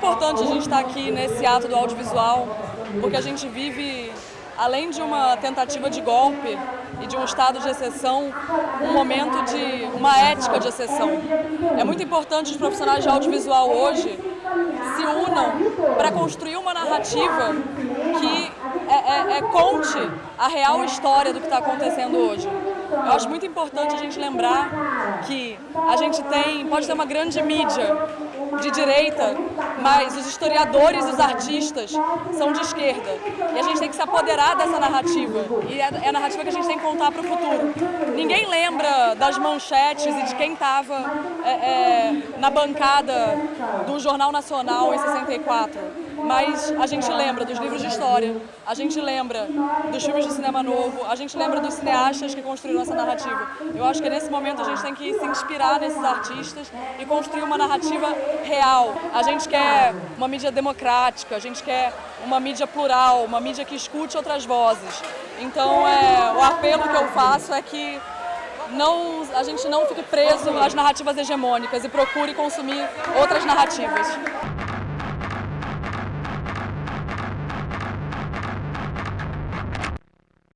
importante a gente estar aqui nesse ato do audiovisual, porque a gente vive, além de uma tentativa de golpe e de um estado de exceção, um momento de uma ética de exceção. É muito importante os profissionais de audiovisual hoje se unam para construir uma narrativa que é, é, é, conte a real história do que está acontecendo hoje. Eu acho muito importante a gente lembrar que a gente tem, pode ter uma grande mídia de direita, mas os historiadores e os artistas são de esquerda. E a gente tem que se apoderar dessa narrativa. E é, é a narrativa que a gente tem que contar para o futuro. Ninguém lembra das manchetes e de quem estava é, é, na bancada do Jornal Nacional em 64 mas a gente lembra dos livros de história, a gente lembra dos filmes de cinema novo, a gente lembra dos cineastas que construíram essa narrativa. Eu acho que nesse momento a gente tem que se inspirar nesses artistas e construir uma narrativa real. A gente quer uma mídia democrática, a gente quer uma mídia plural, uma mídia que escute outras vozes. Então é, o apelo que eu faço é que não, a gente não fique preso às narrativas hegemônicas e procure consumir outras narrativas.